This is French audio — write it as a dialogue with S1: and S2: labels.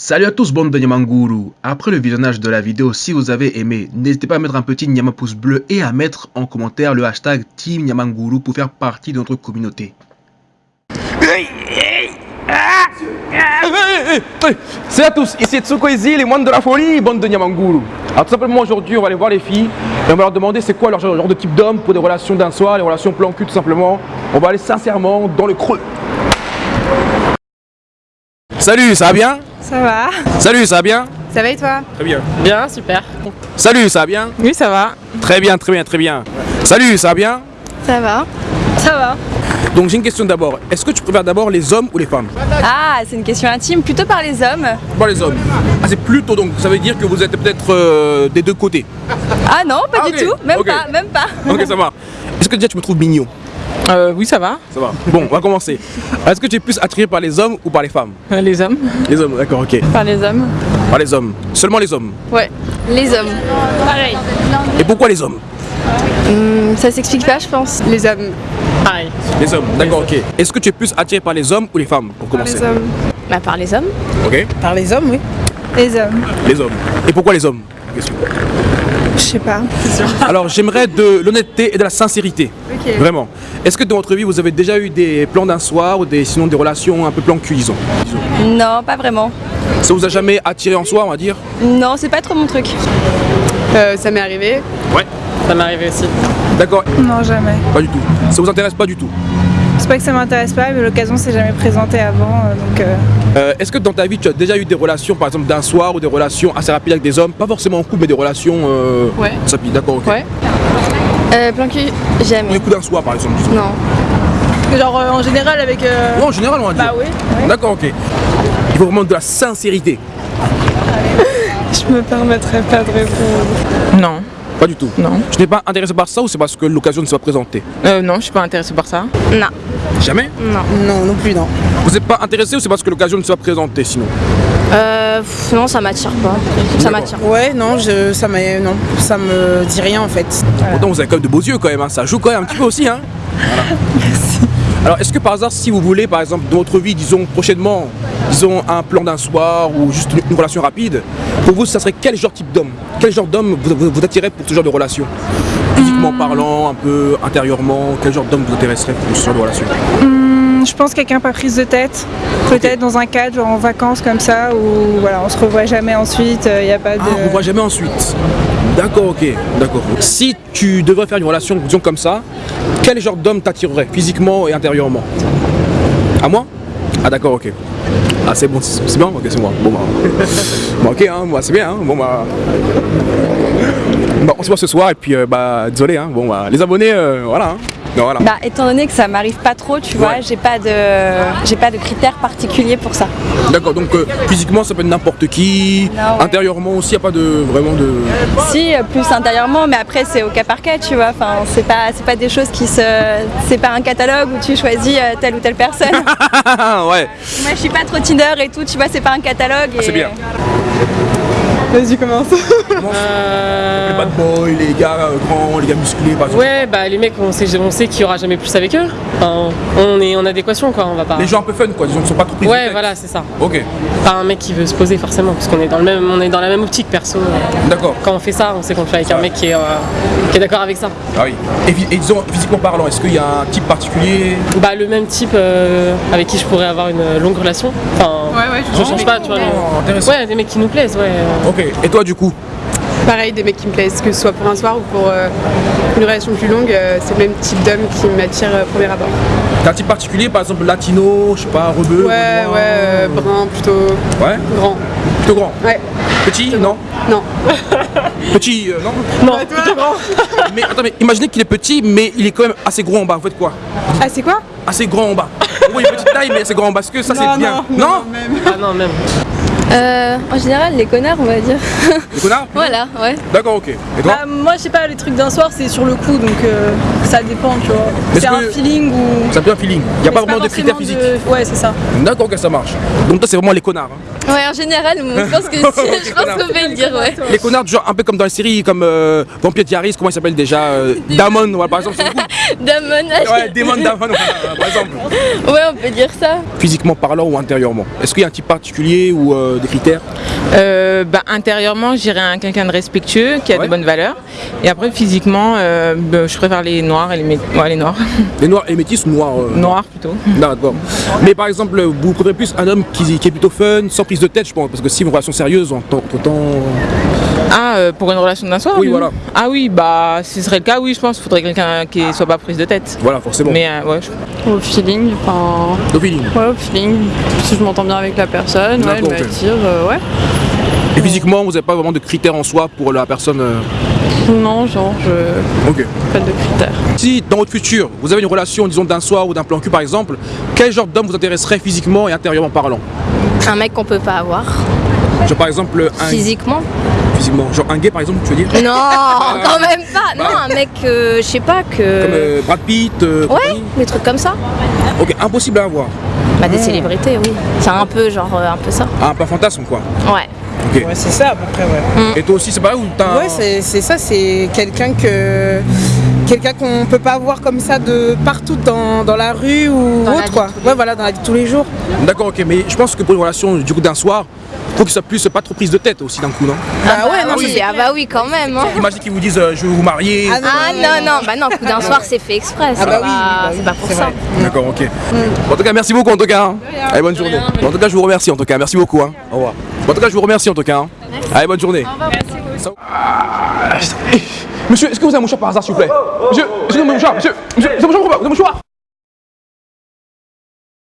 S1: Salut à tous bande de Nyamanguru Après le visionnage de la vidéo, si vous avez aimé, n'hésitez pas à mettre un petit Nyama pouce bleu et à mettre en commentaire le hashtag Team Nyamanguru pour faire partie de notre communauté.
S2: Salut à tous, ici Tsuko Easy, les moines de la folie, bande de Nyamanguru. Alors tout simplement aujourd'hui on va aller voir les filles et on va leur demander c'est quoi leur genre, genre de type d'homme pour des relations d'un soir, les relations plan cul tout simplement. On va aller sincèrement dans le creux. Salut, ça va bien?
S3: Ça va
S2: Salut, ça va bien
S3: Ça va et toi
S2: Très bien.
S4: Bien, super.
S2: Salut, ça va bien
S3: Oui, ça va.
S2: Très bien, très bien, très bien. Salut, ça va bien
S3: Ça va Ça va.
S2: Donc j'ai une question d'abord. Est-ce que tu préfères d'abord les hommes ou les femmes
S3: Ah, c'est une question intime, plutôt par les hommes.
S2: Pas les hommes. Ah c'est plutôt donc, ça veut dire que vous êtes peut-être euh, des deux côtés.
S3: Ah non, pas
S2: Ah,
S3: du tout, même pas, même pas.
S2: Ok, ça va. Est-ce que déjà tu me trouves mignon
S4: Euh, oui, ça va.
S2: Ça va. Bon, on va commencer. Est-ce que tu es plus attiré par les hommes ou par les femmes?
S4: Euh, les hommes
S2: Les hommes, d'accord, ok.
S3: Par les hommes
S2: Par les hommes. Seulement les hommes.
S3: Ouais. Les hommes. Pareil.
S2: Et pourquoi les hommes?
S3: Ça s'explique pas, je pense. Les hommes.
S4: Pareil.
S2: Les hommes, d'accord, ok. Est-ce que tu es plus attiré par les hommes ou les femmes pour commencer?
S3: hommes. Bah, par les hommes.
S2: Ok.
S4: Par les hommes, oui.
S3: Les hommes.
S2: Les hommes. Et pourquoi les hommes? Question.
S3: Je sais pas.
S2: Alors j'aimerais de l'honnêteté et de la sincérité.
S3: Ok.
S2: Vraiment. Est-ce que dans votre vie vous avez déjà eu des plans d'un soir ou des, sinon des relations un peu plan cul, disons
S3: Non, pas vraiment.
S2: Ça vous a jamais attiré en soi, on va dire?
S3: Non, c'est pas trop mon truc.
S5: Euh, ça m'est arrivé.
S2: Ouais.
S4: Ça m'est arrivé aussi.
S2: D'accord.
S6: Non, jamais.
S2: Pas du tout. Ça vous intéresse pas du tout?
S6: C'est pas que ça m'intéresse pas, mais l'occasion s'est jamais présentée avant, euh, donc euh,
S2: Euh, Est-ce que dans ta vie tu as déjà eu des relations par exemple d'un soir ou des relations assez rapides avec des hommes? Pas forcément en couple mais des relations euh,
S5: Ouais.
S2: d'accord, ok.
S5: Ouais.
S3: Euh, plan cul, jamais.
S2: coup d'un soir par exemple.
S3: Non.
S6: Genre euh, en général avec...
S2: Ouais, en général on va dire.
S6: Bah oui.
S2: D'accord, ok. Il faut vraiment de la sincérité.
S6: Je me permettrais pas de répondre.
S4: Non.
S2: Pas du tout.
S4: Non.
S2: Je n'es pas intéressé par ça ou c'est parce que l'occasion ne s'est pas présentée?
S4: Euh, non, je suis pas intéressée par ça.
S3: Non.
S2: Jamais
S4: Non, non plus, non.
S2: Vous n'êtes pas intéressé ou c'est parce que l'occasion ne s'est pas présentée sinon
S3: Euh, pff, non, ça m'attire pas. Ça m'attire.
S7: Ouais, non, je, ça m'a, non, ça me dit rien en fait.
S2: Pourtant vous avez quand même de beaux yeux quand même, hein. ça joue quand même un petit peu aussi. Hein voilà. Alors est-ce que par hasard si vous voulez par exemple dans votre vie, disons prochainement, disons un plan d'un soir ou juste une, une relation rapide, pour vous ça serait quel genre type d'homme? Quel genre d'homme vous, vous, vous attirez pour ce genre de relation? Physiquement parlant, un peu intérieurement, quel genre d'homme vous intéresserait pour ce genre de relation
S6: je pense quelqu'un pas prise de tête, peut-être dans un cadre, genre en vacances comme ça, où voilà, on se revoit jamais ensuite, il n'y a pas de...
S2: Ah, on ne voit jamais ensuite. D'accord, ok, d'accord. Si tu devrais faire une relation, disons comme ça, quel genre d'homme t'attirerait physiquement et intérieurement? À moi? Ah d'accord, ok. Ah c'est bon, c'est c'est bien Ok, c'est moi. Bon bah... bon, ok, hein, moi c'est bien, hein. Bon bah... Bon, on se voit ce soir et puis euh, bah désolé, hein. Bon bah les abonnés, euh, voilà. Hein. Non, voilà.
S3: Bah, étant donné que ça m'arrive pas trop, tu vois,
S2: Ouais.
S3: j'ai pas de, j'ai pas de critères particuliers pour ça.
S2: D'accord, donc euh, physiquement ça peut être n'importe qui,
S3: Non, ouais.
S2: intérieurement aussi, il n'y a pas de vraiment de...
S3: Si, plus intérieurement, mais après c'est au cas par cas, tu vois. Enfin, c'est pas, c'est pas des choses qui se, c'est pas un catalogue où tu choisis euh, telle ou telle personne.
S2: ouais,
S3: Moi, je suis pas trop Tinder et tout, tu vois, c'est pas un catalogue. Et...
S2: c'est bien.
S5: Vas-y, commence.
S2: Les bad boys, les gars euh, grands, les gars musclés par exemple.
S4: Ouais, bah les mecs, on sait, on sait qu'il y aura jamais plus avec eux. Enfin, on est en adéquation, quoi. On va pas.
S2: Les gens un peu fun quoi, disons qu'ils sont pas trop pris
S4: Ouais, voilà, c'est ça.
S2: Ok,
S4: Pas un mec qui veut se poser forcément, parce qu'on est dans le même, on est dans la même optique perso.
S2: d'accord.
S4: Quand on fait ça, on sait qu'on le fait avec un mec qui est, euh, qui est d'accord avec ça.
S2: Ah oui. Et, disons, physiquement parlant, est-ce qu'il y a un type particulier?
S4: Bah le même type euh, avec qui je pourrais avoir une longue relation. Enfin,
S5: Ouais, ouais,
S4: je change pas, tu vois.
S2: Oh.
S4: Ouais, des mecs qui nous plaisent, ouais.
S2: Ok, et toi du coup?
S5: Pareil, des mecs qui me plaisent, que ce soit pour un soir ou pour euh, une relation plus longue, euh, c'est le même type d'homme qui m'attire euh, au premier abord.
S2: T'as un type particulier, par exemple latino, je sais pas, rebeu
S5: Ouais, ouais, euh, brun, plutôt
S2: Ouais
S5: grand.
S2: Plutôt grand
S5: Ouais,
S2: Petit Non
S5: non.
S2: Petit, euh, non
S4: Non, plutôt grand.
S2: Mais attends, mais imaginez qu'il est petit, mais il est quand même assez gros en bas, vous faites quoi?
S5: Ah, c'est quoi?
S2: Assez grand en bas. Oui, petite taille, mais assez grand en bas, parce que ça c'est bien? Non,
S4: Ah non, même.
S3: Euh, en général, les connards, on va dire.
S2: Les connards
S3: voilà, ouais.
S2: D'accord, ok. Et toi
S6: Bah, moi je sais pas, les trucs d'un soir c'est sur le coup, donc euh, ça dépend, tu vois. C'est un feeling ou...
S2: Ça fait un feeling? Il n'y a pas
S6: c'est
S2: vraiment de critères physiques.
S6: de- Ouais, c'est ça.
S2: D'accord, ok, ça marche. Donc toi c'est vraiment les connards. hein.
S3: Ouais, en général, moi, je pense que je pense qu'on peut le dire, ouais.
S2: Les connards, genre un peu comme dans les séries, comme euh, Vampire Diaries, comment il s'appelle déjà euh, Damon, voilà, par exemple, c'est beaucoup.
S3: Damon,
S2: Ouais, Damon Damon, par exemple.
S3: ouais, on peut dire ça.
S2: Physiquement parlant ou intérieurement Est-ce qu'il y a un type particulier ou euh, des critères
S7: Euh, bah, intérieurement, j'irais un quelqu'un de respectueux, qui a
S2: Ouais.
S7: de bonnes valeurs. Et après, physiquement, euh, bah, je préfère les noirs et les, ouais, les noirs.
S2: Les noirs et les métis ou noirs euh,
S7: noirs plutôt.
S2: D'accord. Mais par exemple, vous préférez plus un homme qui, qui est plutôt fun, sans prise de tête, je pense, parce que si une relation sérieuse, en tant entre temps.
S7: Ah, euh, pour une relation d'un soir
S2: Oui, voilà.
S7: Ah oui, bah, si ce serait le cas, oui, je pense qu'il faudrait quelqu'un qui soit pas prise de tête.
S2: Voilà, forcément.
S7: Mais euh, ouais, je-
S8: Au feeling, enfin.
S2: No feeling.
S8: Ouais, au feeling. Si je m'entends bien avec la personne, ouais, elle
S2: D'accord, ok.
S8: m'attire, euh, ouais.
S2: Et physiquement, vous n'avez pas vraiment de critères en soi pour la personne. euh,
S8: Non, genre, je.
S2: Ok.
S8: Pas de critères.
S2: Si dans votre futur, vous avez une relation, disons, d'un soir ou d'un plan cul par exemple, quel genre d'homme vous intéresserait physiquement et intérieurement parlant?
S3: Un mec qu'on peut pas avoir
S2: Genre par exemple un.
S3: physiquement.
S2: Physiquement. Genre un gay par exemple, tu veux dire
S3: Non, quand même pas. Non, un mec, euh, je sais pas que.
S2: Comme euh, Brad Pitt euh,
S3: Ouais, des trucs comme ça.
S2: Ok, impossible à avoir.
S3: Bah des célébrités, oui. C'est un peu genre euh, un peu ça.
S2: Ah, un peu un fantasme quoi.
S3: Ouais.
S2: Ok.
S7: ouais, c'est ça à peu près, ouais.
S2: Et toi aussi, c'est pas où t'as.
S7: Ouais, c'est c'est ça, c'est quelqu'un que. Quelqu'un qu'on peut pas voir comme ça de partout dans, dans la rue ou
S3: Dans
S7: autre quoi. Ouais, voilà, dans la vie de tous les jours.
S2: D'accord, ok, mais je pense que pour une relation du coup d'un soir, faut que ça puisse pas trop prise de tête aussi d'un coup, non?
S7: Ah, ouais, non,
S3: oui, ah bah oui, quand même. hein.
S2: Imagine qu'ils vous disent euh, je veux vous marier.
S7: Ah,
S3: Ah non, non, bah non, coup d'un soir c'est fait exprès.
S7: Ah bah oui, bah oui,
S3: c'est pas pour ça.
S7: vrai.
S2: D'accord, ok. En tout cas, merci beaucoup en tout cas. hein. Allez, bonne journée. En tout cas, je vous remercie en tout cas. Merci beaucoup. hein. Au revoir. En tout cas, je vous remercie en tout cas. hein. Allez, bonne journée. Ah, Monsieur, est-ce que vous avez un mouchoir par hasard, s'il vous plaît Monsieur, Monsieur, monsieur, avez un mouchoir Vous avez un mouchoir